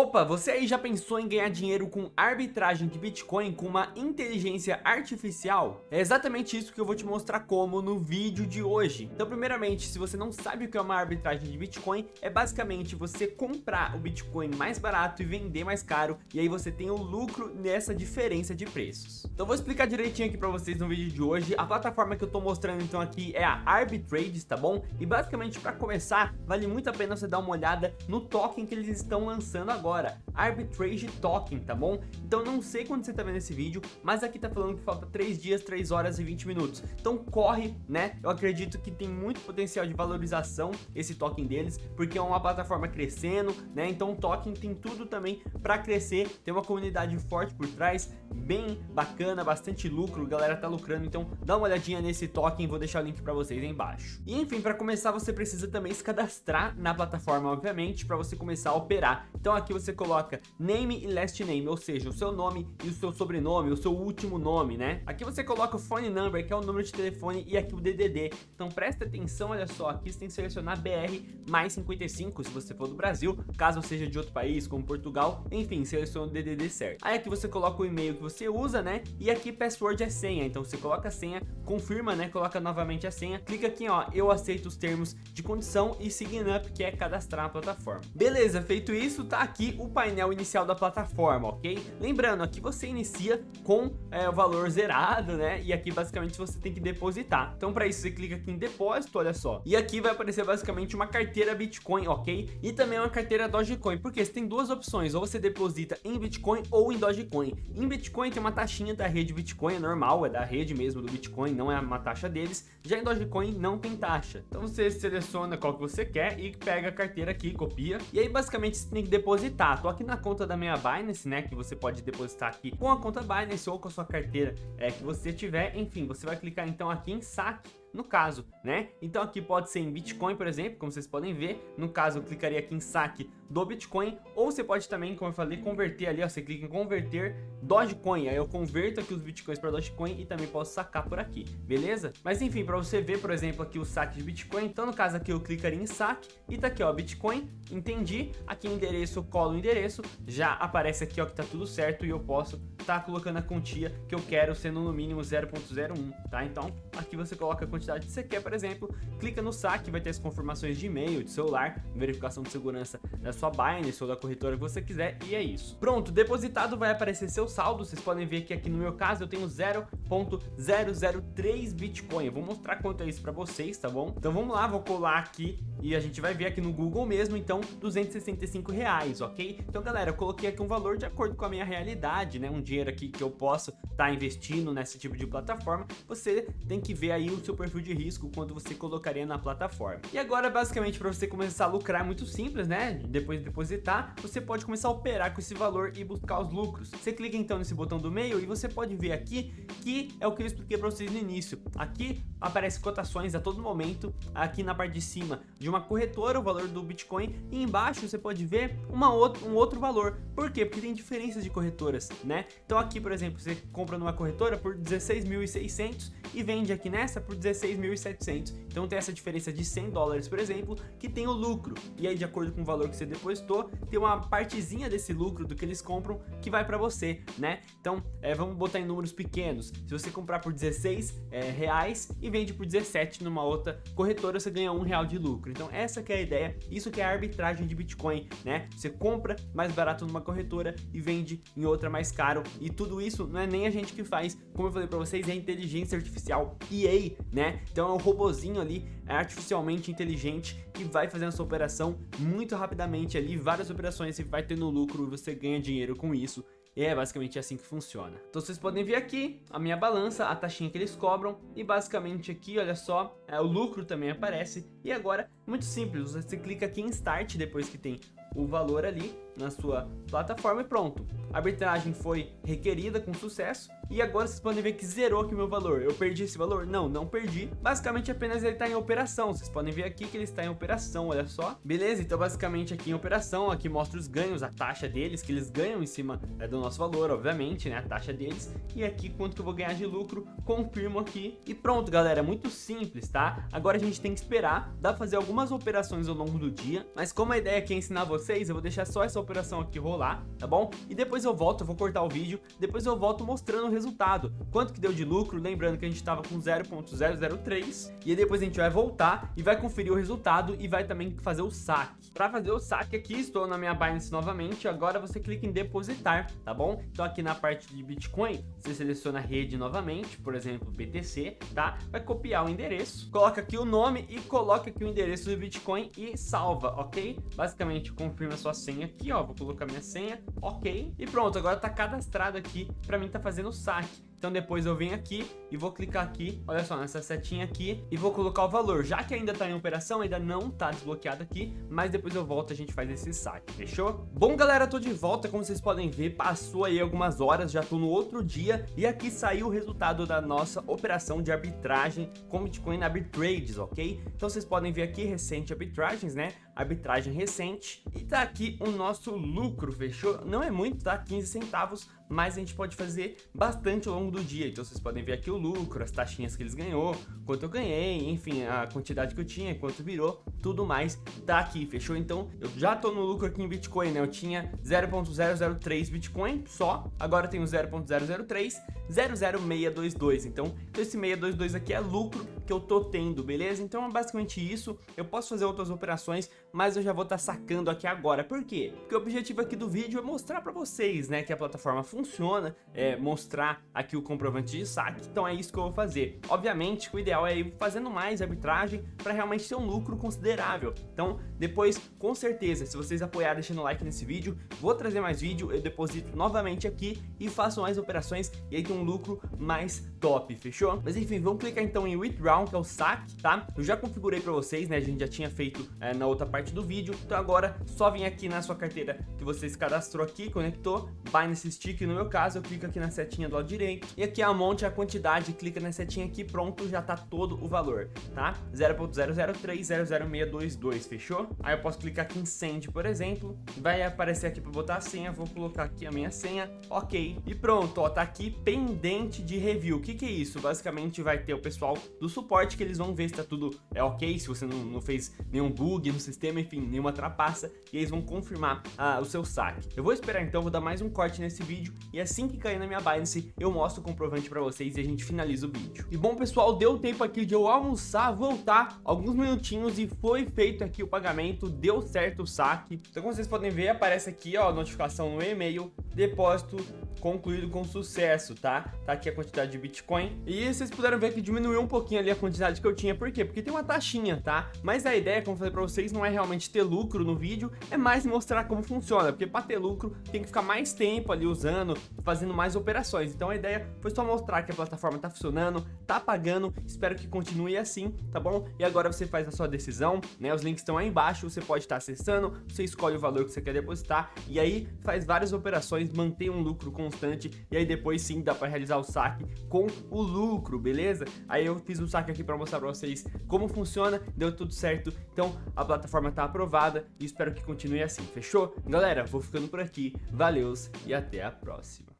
Opa, você aí já pensou em ganhar dinheiro com arbitragem de Bitcoin com uma inteligência artificial? É exatamente isso que eu vou te mostrar como no vídeo de hoje. Então primeiramente, se você não sabe o que é uma arbitragem de Bitcoin, é basicamente você comprar o Bitcoin mais barato e vender mais caro, e aí você tem o lucro nessa diferença de preços. Então vou explicar direitinho aqui pra vocês no vídeo de hoje. A plataforma que eu tô mostrando então aqui é a Arbitrades, tá bom? E basicamente para começar, vale muito a pena você dar uma olhada no token que eles estão lançando agora, fora Arbitrage Token, tá bom? Então não sei quando você tá vendo esse vídeo, mas aqui tá falando que falta 3 dias, 3 horas e 20 minutos. Então corre, né? Eu acredito que tem muito potencial de valorização esse token deles, porque é uma plataforma crescendo, né? Então o token tem tudo também para crescer, tem uma comunidade forte por trás, bem bacana, bastante lucro, a galera tá lucrando, então dá uma olhadinha nesse token, vou deixar o link para vocês aí embaixo. E enfim, para começar você precisa também se cadastrar na plataforma, obviamente, para você começar a operar. Então aqui você coloca name e last name, ou seja, o seu nome e o seu sobrenome, o seu último nome, né? Aqui você coloca o phone number, que é o número de telefone, e aqui o DDD. Então presta atenção, olha só, aqui você tem que selecionar BR mais 55, se você for do Brasil, caso seja de outro país, como Portugal, enfim, seleciona o DDD certo. Aí aqui você coloca o e-mail que você usa, né? E aqui password é senha, então você coloca a senha, confirma, né? Coloca novamente a senha, clica aqui, ó, eu aceito os termos de condição e sign up, que é cadastrar a plataforma. Beleza, feito isso, tá aqui o painel inicial da plataforma, ok? Lembrando, aqui você inicia com é, o valor zerado, né? E aqui basicamente você tem que depositar. Então para isso você clica aqui em depósito, olha só. E aqui vai aparecer basicamente uma carteira Bitcoin, ok? E também uma carteira Dogecoin, porque você tem duas opções, ou você deposita em Bitcoin ou em Dogecoin. Em Bitcoin tem uma taxinha da rede Bitcoin, é normal, é da rede mesmo do Bitcoin, não é uma taxa deles. Já em Dogecoin não tem taxa. Então você seleciona qual que você quer e pega a carteira aqui, copia. E aí basicamente você tem que depositar. Tô aqui na conta da minha Binance, né, que você pode depositar aqui com a conta Binance ou com a sua carteira é, que você tiver. Enfim, você vai clicar então aqui em saque no caso, né? Então aqui pode ser em Bitcoin, por exemplo, como vocês podem ver. No caso, eu clicaria aqui em saque do Bitcoin, ou você pode também, como eu falei, converter ali, ó, você clica em converter Dogecoin, aí eu converto aqui os Bitcoins para Dogecoin e também posso sacar por aqui, beleza? Mas enfim, para você ver, por exemplo, aqui o saque de Bitcoin, então no caso aqui eu clicaria em saque e tá aqui, ó, Bitcoin, entendi, aqui endereço, colo endereço, já aparece aqui, ó, que tá tudo certo e eu posso tá colocando a quantia que eu quero, sendo no mínimo 0.01, tá? Então, aqui você coloca a quantidade que você quer, por exemplo, clica no saque, vai ter as confirmações de e-mail, de celular, verificação de segurança da sua Binance ou da corretora que você quiser, e é isso. Pronto, depositado vai aparecer seu saldo, vocês podem ver que aqui no meu caso eu tenho 0.003 Bitcoin, eu vou mostrar quanto é isso pra vocês, tá bom? Então vamos lá, vou colar aqui e a gente vai ver aqui no Google mesmo, então 265 reais, ok? Então galera, eu coloquei aqui um valor de acordo com a minha realidade, né? Um dinheiro aqui que eu posso estar tá investindo nesse tipo de plataforma, você tem que ver aí o seu perfil de risco quando você colocaria na plataforma. E agora basicamente para você começar a lucrar é muito simples, né? Depois de depositar, você pode começar a operar com esse valor e buscar os lucros. Você clica então nesse botão do meio e você pode ver aqui que é o que eu expliquei para vocês no início. Aqui aparece cotações a todo momento, aqui na parte de cima de uma corretora, o valor do Bitcoin, e embaixo você pode ver uma outra, um outro valor. Por quê? Porque tem diferenças de corretoras, né? Então aqui, por exemplo, você compra numa corretora por 16.600 e vende aqui nessa por 16.700. Então tem essa diferença de 100 dólares, por exemplo, que tem o lucro. E aí, de acordo com o valor que você depositou, tem uma partezinha desse lucro do que eles compram que vai para você, né? Então, é, vamos botar em números pequenos. Se você comprar por 16 é, reais e vende por 17 numa outra corretora, você ganha um real de lucro. Então essa que é a ideia, isso que é a arbitragem de Bitcoin, né? Você compra mais barato numa corretora e vende em outra mais caro e tudo isso não é nem a gente que faz, como eu falei para vocês, é inteligência artificial EA, né? Então é um robozinho ali, é artificialmente inteligente que vai fazendo essa operação muito rapidamente ali, várias operações você vai tendo lucro e você ganha dinheiro com isso e é basicamente assim que funciona. Então vocês podem ver aqui a minha balança, a taxinha que eles cobram e basicamente aqui, olha só, é, o lucro também aparece. E agora, muito simples, você clica aqui em Start depois que tem o valor ali na sua plataforma e pronto. A arbitragem foi requerida com sucesso e agora vocês podem ver que zerou aqui o meu valor. Eu perdi esse valor? Não, não perdi. Basicamente apenas ele está em operação. Vocês podem ver aqui que ele está em operação, olha só. Beleza? Então basicamente aqui em operação, aqui mostra os ganhos, a taxa deles, que eles ganham em cima é, do nosso valor, obviamente, né? A taxa deles. E aqui quanto que eu vou ganhar de lucro, confirmo aqui. E pronto, galera, muito simples, tá? Agora a gente tem que esperar, dá pra fazer algumas operações ao longo do dia, mas como a ideia aqui é ensinar vocês, eu vou deixar só essa operação aqui rolar, tá bom? E depois eu volto, eu vou cortar o vídeo, depois eu volto mostrando o resultado. Quanto que deu de lucro, lembrando que a gente tava com 0.003, e depois a gente vai voltar e vai conferir o resultado e vai também fazer o saque. Para fazer o saque aqui, estou na minha Binance novamente, agora você clica em depositar, tá bom? Então aqui na parte de Bitcoin, você seleciona a rede novamente, por exemplo, BTC, tá? Vai copiar o endereço, coloca aqui o nome e coloca aqui o endereço do Bitcoin e salva, ok? Basicamente, confirma sua senha aqui, ó, vou colocar minha senha, ok? E pronto, agora tá cadastrado aqui, para mim tá fazendo o saque. Então depois eu venho aqui e vou clicar aqui, olha só, nessa setinha aqui e vou colocar o valor. Já que ainda está em operação, ainda não está desbloqueado aqui, mas depois eu volto e a gente faz esse saque, fechou? Bom, galera, tô de volta, como vocês podem ver, passou aí algumas horas, já tô no outro dia e aqui saiu o resultado da nossa operação de arbitragem com Bitcoin Arbitrades, ok? Então vocês podem ver aqui recente arbitragens, né? Arbitragem recente e tá aqui o nosso lucro, fechou? Não é muito, tá? 15 centavos, mas a gente pode fazer bastante ao longo do dia. Então vocês podem ver aqui o lucro, as taxinhas que eles ganhou, quanto eu ganhei, enfim, a quantidade que eu tinha, quanto virou, tudo mais tá aqui, fechou? Então eu já tô no lucro aqui em Bitcoin, né? Eu tinha 0.003 Bitcoin só, agora eu tenho 0.003, 00622. Então esse 622 aqui é lucro que eu tô tendo, beleza? Então é basicamente isso. Eu posso fazer outras operações, mas eu já vou estar tá sacando aqui agora. Por quê? Porque o objetivo aqui do vídeo é mostrar para vocês, né, que a plataforma funciona, é mostrar aqui o comprovante de saque. Então é isso que eu vou fazer. Obviamente, o ideal é ir fazendo mais arbitragem para realmente ter um lucro considerável. Então, depois, com certeza, se vocês apoiarem deixando like nesse vídeo, vou trazer mais vídeo, eu deposito novamente aqui e faço mais operações e aí tem um lucro mais top, fechou? Mas enfim, vamos clicar então em Withdraw, que é o saque, tá? Eu já configurei para vocês, né? A gente já tinha feito é, na outra parte do vídeo. Então agora, só vem aqui na sua carteira que você se cadastrou aqui, conectou, Binance Stick no meu caso, eu clico aqui na setinha do lado direito e aqui a monte a quantidade, clica na setinha aqui, pronto, já tá todo o valor, tá? 0.003000622, fechou? Aí eu posso clicar aqui em Send, por exemplo, vai aparecer aqui para botar a senha, vou colocar aqui a minha senha, ok, e pronto, ó, tá aqui pendente de review. O que que é isso? Basicamente vai ter o pessoal do suporte que eles vão ver se tá tudo é ok, se você não, não fez nenhum bug no sistema, enfim, nenhuma trapaça, e eles vão confirmar ah, o seu saque. Eu vou esperar então, vou dar mais um corte nesse vídeo, e assim que cair na minha Binance, eu mostro o comprovante para vocês e a gente finaliza o vídeo. E bom, pessoal, deu tempo aqui de eu almoçar, voltar alguns minutinhos e foi feito aqui o pagamento, deu certo o saque. Então, como vocês podem ver, aparece aqui, ó, a notificação no e-mail, depósito concluído com sucesso, tá? Tá aqui a quantidade de Bitcoin. E vocês puderam ver que diminuiu um pouquinho ali a quantidade que eu tinha. Por quê? Porque tem uma taxinha, tá? Mas a ideia, como eu falei pra vocês, não é realmente ter lucro no vídeo, é mais mostrar como funciona. Porque pra ter lucro, tem que ficar mais tempo ali usando, fazendo mais operações. Então a ideia foi só mostrar que a plataforma tá funcionando, tá pagando, espero que continue assim, tá bom? E agora você faz a sua decisão, né? Os links estão aí embaixo, você pode estar acessando, você escolhe o valor que você quer depositar e aí faz várias operações, mantém um lucro constante e aí depois sim dá para realizar o saque com o lucro, beleza? Aí eu fiz um saque aqui para mostrar para vocês como funciona, deu tudo certo, então a plataforma tá aprovada e espero que continue assim, fechou? Galera, vou ficando por aqui, valeus e até a próxima.